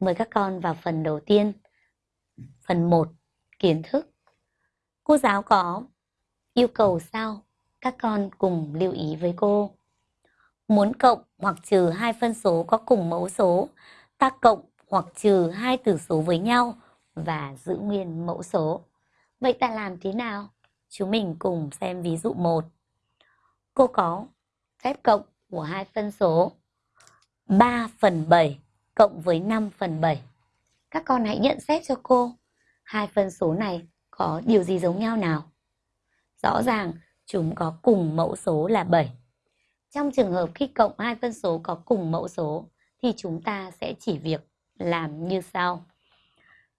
Mời các con vào phần đầu tiên. Phần 1, kiến thức. Cô giáo có yêu cầu sau, các con cùng lưu ý với cô. Muốn cộng hoặc trừ hai phân số có cùng mẫu số, ta cộng hoặc trừ hai tử số với nhau và giữ nguyên mẫu số. Vậy ta làm thế nào? Chúng mình cùng xem ví dụ 1. Cô có phép cộng của hai phân số 3 phần 7 cộng với 5 phần 7. Các con hãy nhận xét cho cô. Hai phân số này có điều gì giống nhau nào? Rõ ràng chúng có cùng mẫu số là 7. Trong trường hợp khi cộng hai phân số có cùng mẫu số thì chúng ta sẽ chỉ việc làm như sau.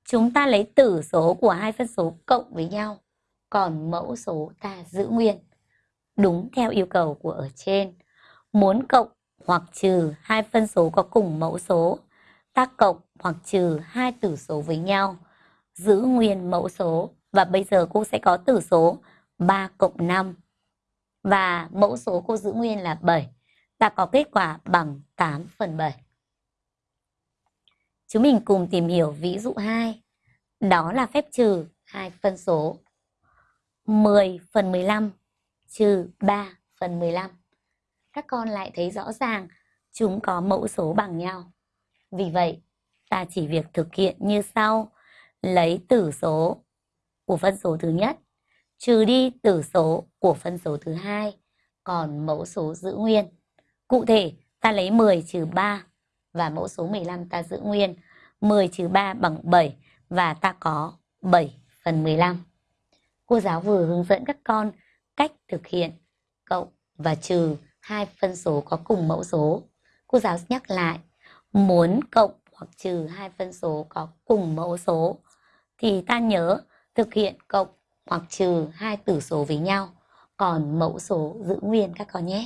Chúng ta lấy tử số của hai phân số cộng với nhau, còn mẫu số ta giữ nguyên. Đúng theo yêu cầu của ở trên. Muốn cộng hoặc trừ hai phân số có cùng mẫu số, ta cộng hoặc trừ hai tử số với nhau, giữ nguyên mẫu số. Và bây giờ cô sẽ có tử số 3 cộng 5. Và mẫu số cô giữ nguyên là 7. Ta có kết quả bằng 8 phần 7. Chúng mình cùng tìm hiểu ví dụ 2. Đó là phép trừ hai phân số 10 phần 15 trừ 3 phần 15. Các con lại thấy rõ ràng chúng có mẫu số bằng nhau. Vì vậy, ta chỉ việc thực hiện như sau. Lấy tử số của phân số thứ nhất, trừ đi tử số của phân số thứ hai, còn mẫu số giữ nguyên. Cụ thể, ta lấy 10 trừ 3 và mẫu số 15 ta giữ nguyên. 10 trừ 3 bằng 7 và ta có 7 phần 15. Cô giáo vừa hướng dẫn các con cách thực hiện cộng và trừ hai phân số có cùng mẫu số. Cô giáo nhắc lại, muốn cộng hoặc trừ hai phân số có cùng mẫu số thì ta nhớ thực hiện cộng hoặc trừ hai tử số với nhau, còn mẫu số giữ nguyên các con nhé.